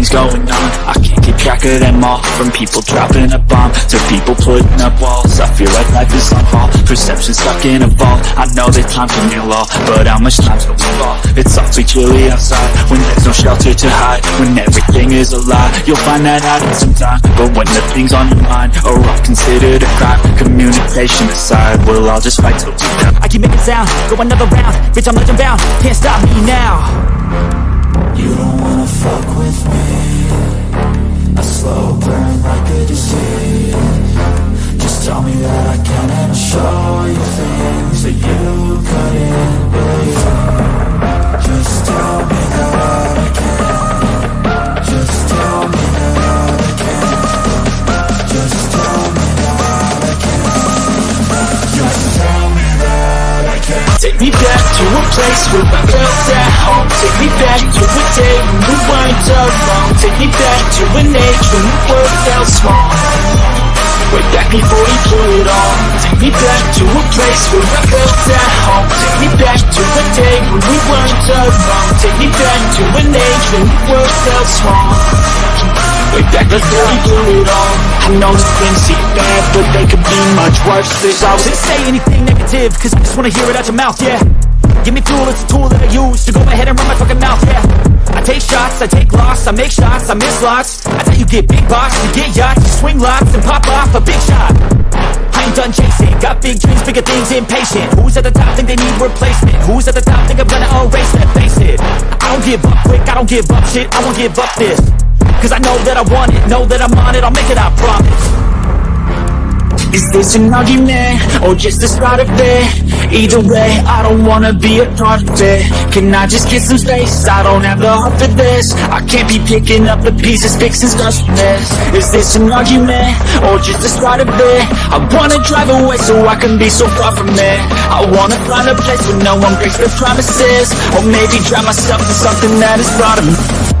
things going on. I can't keep track of them all. From people dropping a bomb To people putting up walls. I feel like life is on hold. Perception stuck in a vault. I know that time can heal all But how much time's till we fall? It's awfully chilly outside. When there's no shelter to hide When everything is a lie You'll find that out in some time. But when the things on your mind Are all considered a crime Communication aside We'll all just fight till we die. I keep making sound, go another round. Bitch, I'm legend bound, can't stop me now. You don't wanna fuck with me Take me back to a place where I felt at home. Take me back to a day when we weren't alone. Take me back to an age when the world felt small. Way back before he blew it all Take me back to a place where I felt at home. Take me back to a day when we weren't alone. Take me back to an age when the world felt small Way back before blew it all I know things seem bad, but they could be much worse There's always Didn't say anything negative, cause I just wanna hear it out your mouth, yeah Give me fuel, it's a tool that I use To go ahead and run my fucking mouth, yeah I take shots, I take loss, I make shots, I miss lots I how you get big box, you get yachts You swing lots and pop off a big shot I ain't done chasing, got big dreams, bigger things, impatient Who's at the top think they need replacement? Who's at the top think I'm gonna erase that, face it I don't give up quick, I don't give up shit, I won't give up this Cause I know that I want it, know that I'm on it, I'll make it, I promise Is this an argument, or just the start of it? Either way, I don't wanna be a part of it Can I just get some space? I don't have the heart for this I can't be picking up the pieces, fixing scars from this Is this an argument, or just the start of it? I wanna drive away so I can be so far from it I wanna find a place where no one breaks their promises Or maybe drown myself in something that is me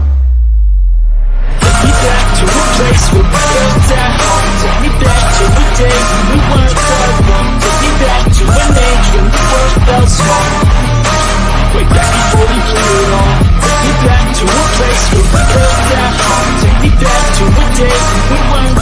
Back before we blew it all Take me back to a place where we came down home Take me back to a day when we weren't